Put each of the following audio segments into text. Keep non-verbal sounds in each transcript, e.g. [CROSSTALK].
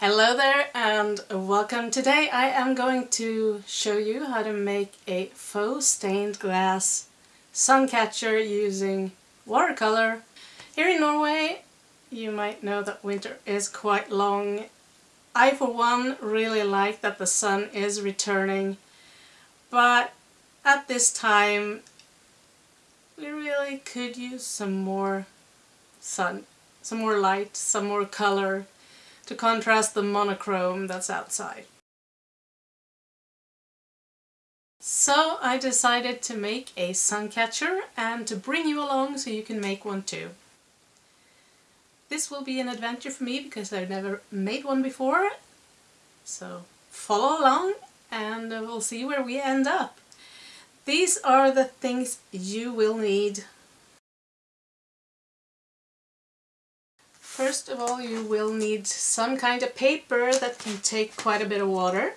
Hello there and welcome. Today I am going to show you how to make a faux stained glass sun catcher using watercolor. Here in Norway you might know that winter is quite long. I for one really like that the sun is returning but at this time we really could use some more sun, some more light, some more color to contrast the monochrome that's outside. So I decided to make a sun catcher and to bring you along so you can make one too. This will be an adventure for me because I've never made one before. So follow along and we'll see where we end up. These are the things you will need. First of all you will need some kind of paper that can take quite a bit of water.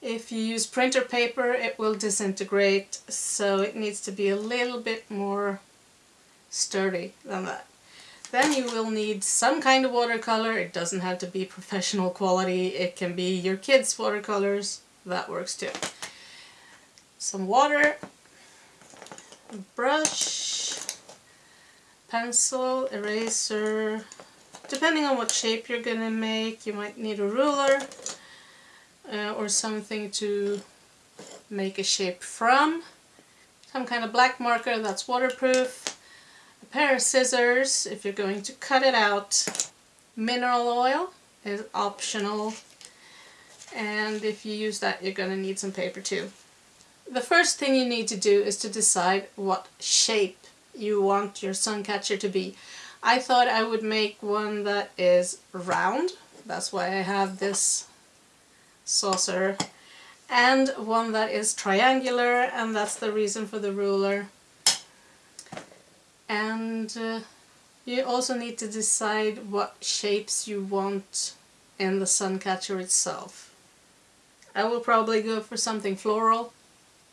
If you use printer paper it will disintegrate so it needs to be a little bit more sturdy than that. Then you will need some kind of watercolor. It doesn't have to be professional quality. It can be your kids' watercolors. That works too. Some water, brush, pencil, eraser. Depending on what shape you're going to make, you might need a ruler uh, or something to make a shape from. Some kind of black marker that's waterproof a pair of scissors if you're going to cut it out. Mineral oil is optional and if you use that you're going to need some paper too. The first thing you need to do is to decide what shape you want your sun catcher to be. I thought I would make one that is round, that's why I have this saucer, and one that is triangular and that's the reason for the ruler and uh, you also need to decide what shapes you want in the sun catcher itself. I will probably go for something floral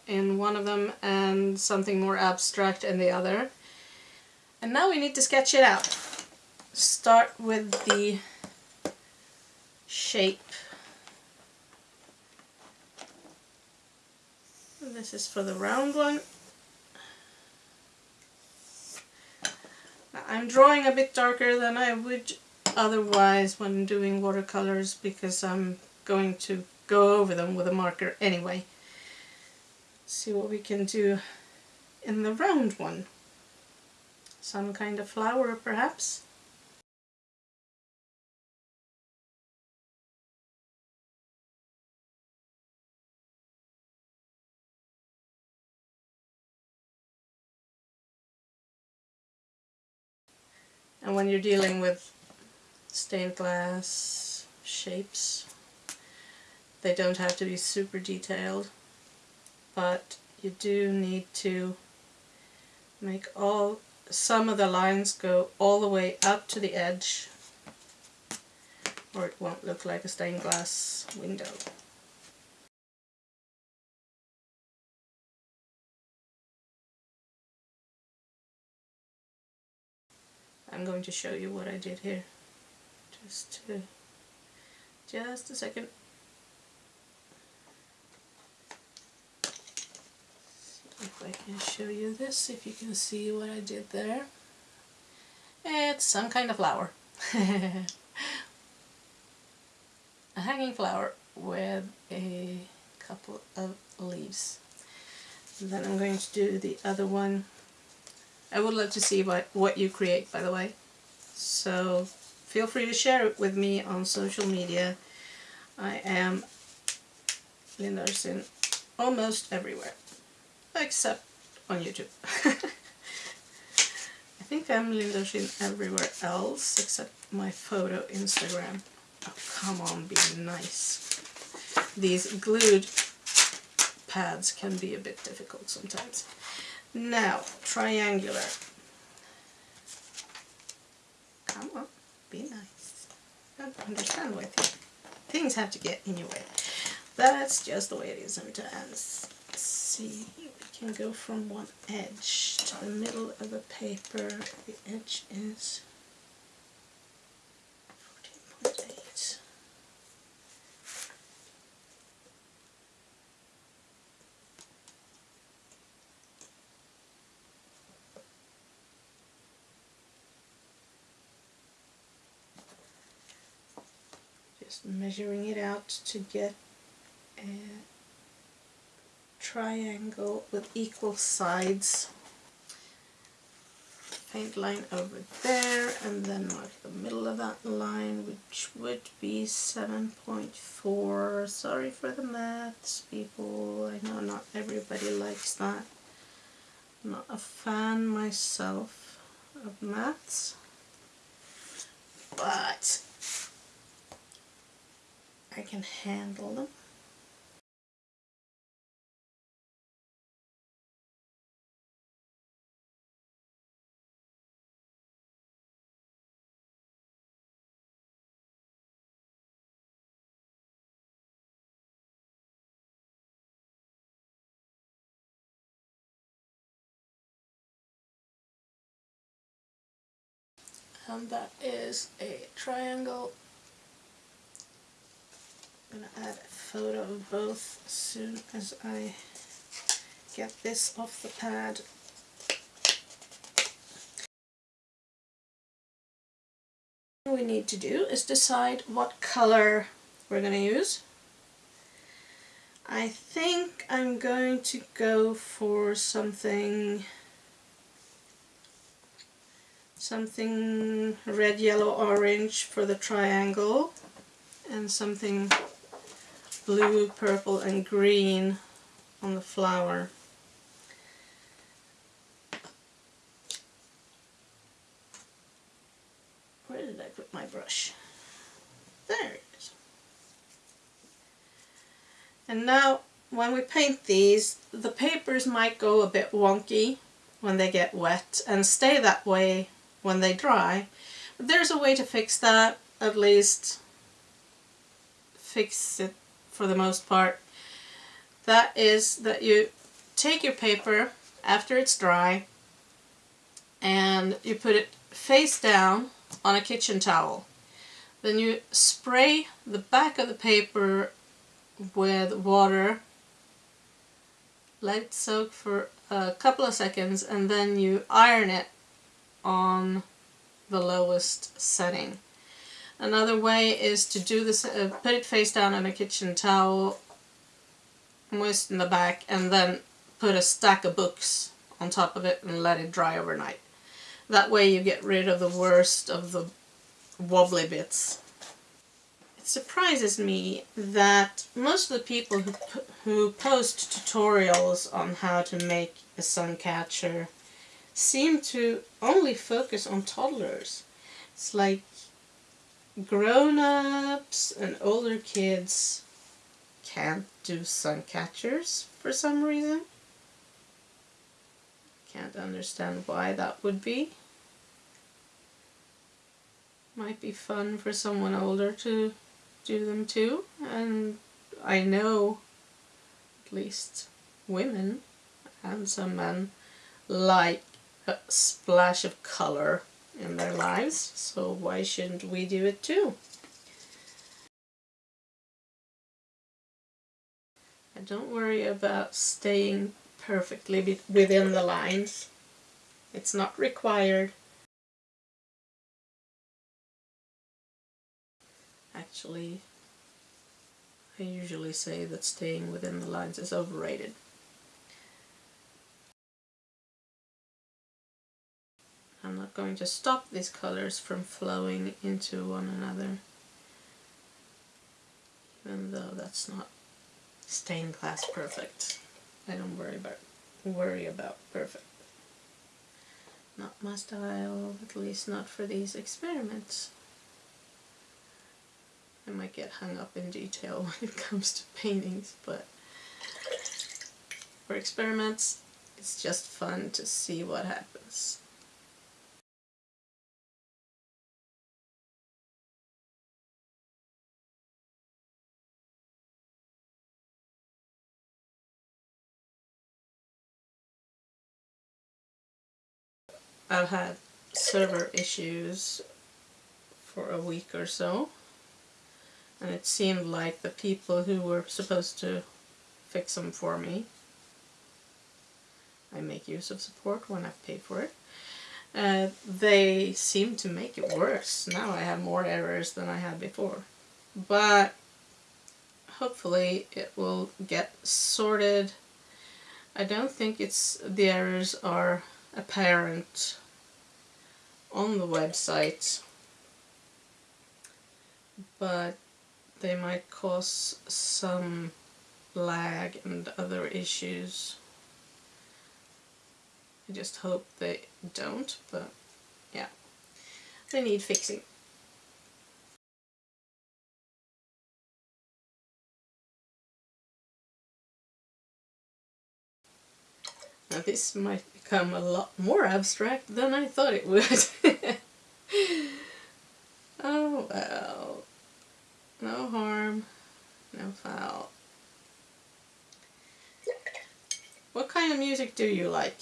in one of them and something more abstract in the other. And now we need to sketch it out. Start with the shape. This is for the round one. I'm drawing a bit darker than I would otherwise when doing watercolors because I'm going to go over them with a marker anyway. See what we can do in the round one. Some kind of flower perhaps. And when you're dealing with stained glass shapes, they don't have to be super detailed, but you do need to make all some of the lines go all the way up to the edge or it won't look like a stained glass window. I'm going to show you what I did here. Just to, just a second. If I can show you this, if you can see what I did there. It's some kind of flower. [LAUGHS] a hanging flower with a couple of leaves. And then I'm going to do the other one I would love to see what, what you create, by the way. So feel free to share it with me on social media. I am Linda Arsin almost everywhere, except on YouTube. [LAUGHS] I think I'm Arsin everywhere else, except my photo Instagram. Oh, come on, be nice. These glued pads can be a bit difficult sometimes. Now, triangular. Come on, be nice. I don't understand why things have to get in your way. That's just the way it is. Let's see, can go from one edge to the middle of the paper. The edge is 14.8. Just measuring it out to get triangle with equal sides. Paint line over there and then mark the middle of that line which would be 7.4. Sorry for the maths people, I know not everybody likes that. I'm not a fan myself of maths but I can handle them. And that is a triangle. I'm going to add a photo of both as soon as I get this off the pad. We need to do is decide what color we're going to use. I think I'm going to go for something something red, yellow, orange for the triangle and something blue, purple and green on the flower. Where did I put my brush? There it is. And now when we paint these, the papers might go a bit wonky when they get wet and stay that way when they dry. But there's a way to fix that, at least fix it for the most part. That is that you take your paper after it's dry and you put it face down on a kitchen towel. Then you spray the back of the paper with water, let it soak for a couple of seconds and then you iron it on the lowest setting. Another way is to do this, uh, put it face down on a kitchen towel, moisten the back, and then put a stack of books on top of it and let it dry overnight. That way you get rid of the worst of the wobbly bits. It surprises me that most of the people who, who post tutorials on how to make a sun catcher seem to only focus on toddlers. It's like grown-ups and older kids can't do sun catchers for some reason. Can't understand why that would be. Might be fun for someone older to do them too. And I know at least women and some men like splash of color in their lives, so why shouldn't we do it too? And don't worry about staying perfectly within the lines. It's not required. Actually, I usually say that staying within the lines is overrated. I'm not going to stop these colors from flowing into one another even though that's not stained glass perfect. I don't worry about worry about perfect. Not my style, at least not for these experiments. I might get hung up in detail [LAUGHS] when it comes to paintings, but for experiments, it's just fun to see what happens. I've had server issues for a week or so and it seemed like the people who were supposed to fix them for me I make use of support when I pay for it uh, they seem to make it worse. Now I have more errors than I had before. but hopefully it will get sorted. I don't think it's the errors are apparent on the website but they might cause some lag and other issues. I just hope they don't, but yeah, they need fixing. Now this might become a lot more abstract than I thought it would. [LAUGHS] oh well. No harm, no foul. What kind of music do you like?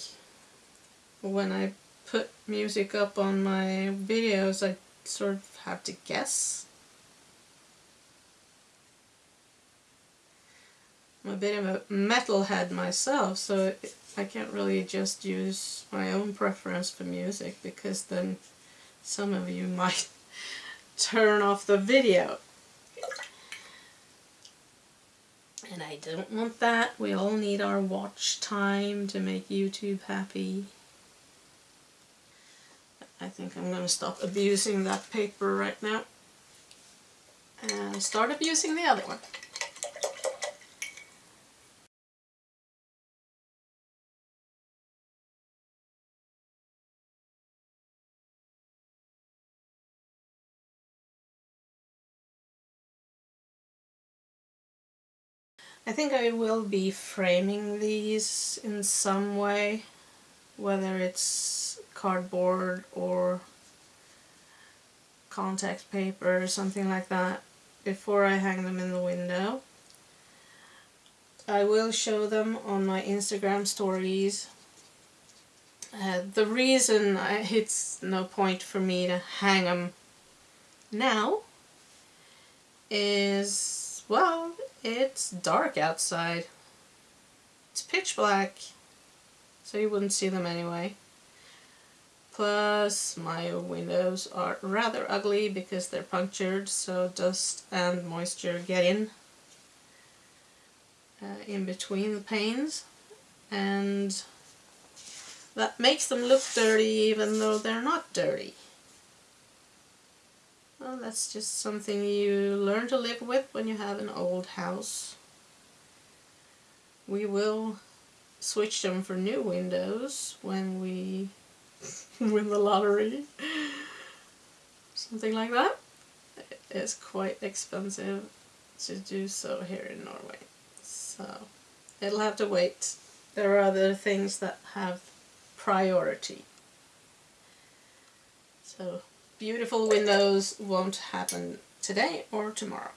When I put music up on my videos, I sort of have to guess. I'm a bit of a metalhead myself, so I can't really just use my own preference for music because then some of you [LAUGHS] might turn off the video. And I don't want that. We all need our watch time to make YouTube happy. I think I'm going to stop abusing that paper right now. And start abusing the other one. I think I will be framing these in some way, whether it's cardboard or contact paper or something like that, before I hang them in the window. I will show them on my Instagram stories. Uh, the reason I, [LAUGHS] it's no point for me to hang them now is, well, it's dark outside. It's pitch black, so you wouldn't see them anyway. Plus, my windows are rather ugly because they're punctured, so dust and moisture get in uh, in between the panes. And that makes them look dirty even though they're not dirty. Well, that's just something you learn to live with when you have an old house. We will switch them for new windows when we [LAUGHS] win the lottery. Something like that. It's quite expensive to do so here in Norway. So it'll have to wait. There are other things that have priority. So beautiful windows won't happen today or tomorrow.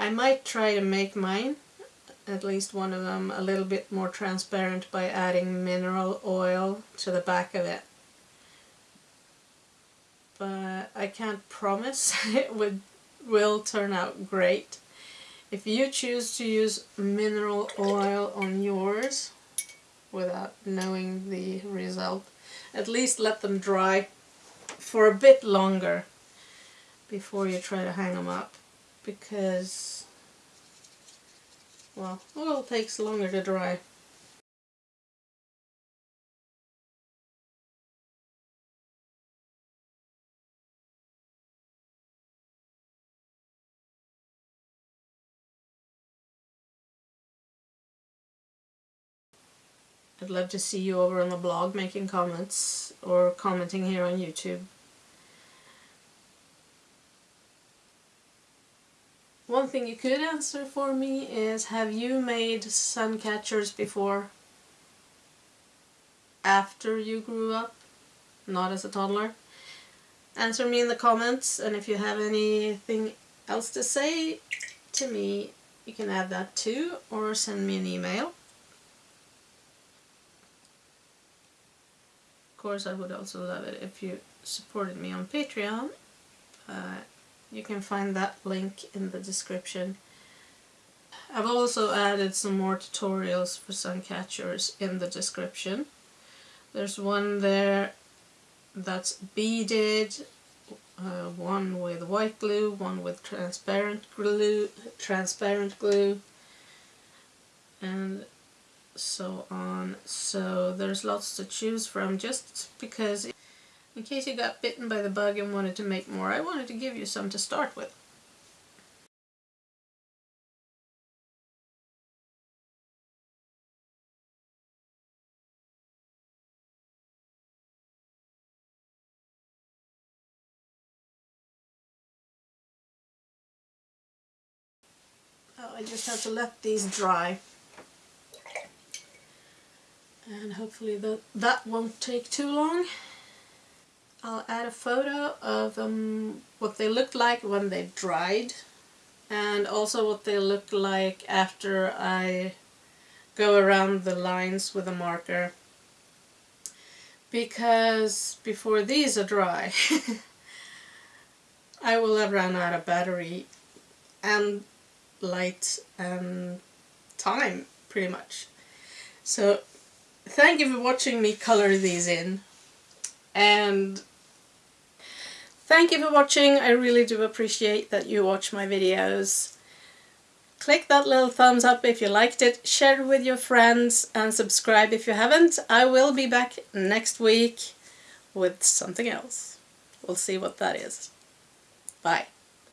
I might try to make mine, at least one of them, a little bit more transparent by adding mineral oil to the back of it. But I can't promise [LAUGHS] it would will turn out great. If you choose to use mineral oil on yours without knowing the result, at least let them dry for a bit longer before you try to hang them up because, well, oil takes longer to dry. I'd love to see you over on the blog making comments or commenting here on YouTube. One thing you could answer for me is, have you made sun catchers before? After you grew up? Not as a toddler? Answer me in the comments, and if you have anything else to say to me, you can add that too, or send me an email. Of course, I would also love it if you supported me on Patreon you can find that link in the description. I've also added some more tutorials for sun catchers in the description. There's one there that's beaded, uh, one with white glue, one with transparent glue, transparent glue, and so on. So there's lots to choose from just because in case you got bitten by the bug and wanted to make more, I wanted to give you some to start with. Oh, I just have to let these dry. And hopefully that, that won't take too long. I'll add a photo of um, what they looked like when they dried and also what they look like after I go around the lines with a marker because before these are dry [LAUGHS] I will have run out of battery and light and time pretty much. So thank you for watching me color these in and thank you for watching. I really do appreciate that you watch my videos. Click that little thumbs up if you liked it, share it with your friends and subscribe if you haven't. I will be back next week with something else. We'll see what that is. Bye.